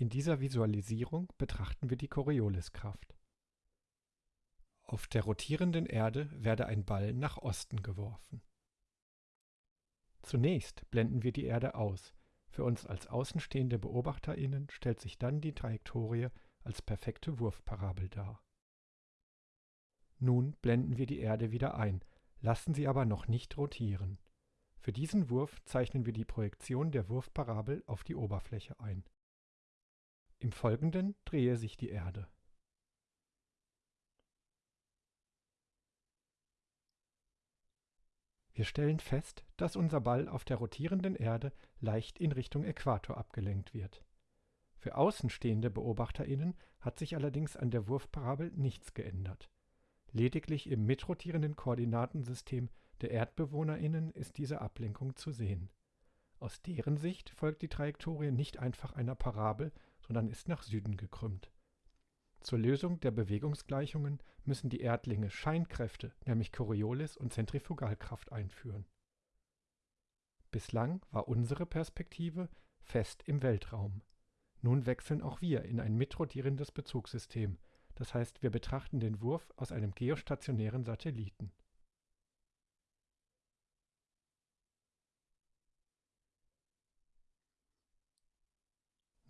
In dieser Visualisierung betrachten wir die Corioliskraft. Auf der rotierenden Erde werde ein Ball nach Osten geworfen. Zunächst blenden wir die Erde aus. Für uns als außenstehende BeobachterInnen stellt sich dann die Trajektorie als perfekte Wurfparabel dar. Nun blenden wir die Erde wieder ein, lassen sie aber noch nicht rotieren. Für diesen Wurf zeichnen wir die Projektion der Wurfparabel auf die Oberfläche ein. Im Folgenden drehe sich die Erde. Wir stellen fest, dass unser Ball auf der rotierenden Erde leicht in Richtung Äquator abgelenkt wird. Für außenstehende BeobachterInnen hat sich allerdings an der Wurfparabel nichts geändert. Lediglich im mitrotierenden Koordinatensystem der ErdbewohnerInnen ist diese Ablenkung zu sehen. Aus deren Sicht folgt die Trajektorie nicht einfach einer Parabel, sondern ist nach Süden gekrümmt. Zur Lösung der Bewegungsgleichungen müssen die Erdlinge Scheinkräfte, nämlich Coriolis und Zentrifugalkraft einführen. Bislang war unsere Perspektive fest im Weltraum. Nun wechseln auch wir in ein mitrotierendes Bezugssystem, das heißt wir betrachten den Wurf aus einem geostationären Satelliten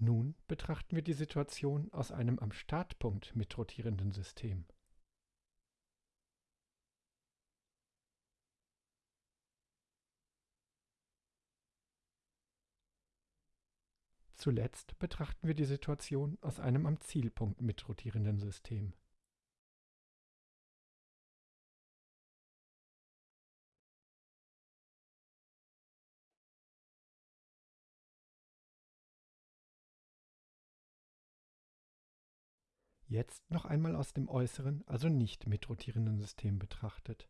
Nun betrachten wir die Situation aus einem am Startpunkt mitrotierenden System. Zuletzt betrachten wir die Situation aus einem am Zielpunkt mitrotierenden System Jetzt noch einmal aus dem äußeren, also nicht mitrotierenden System betrachtet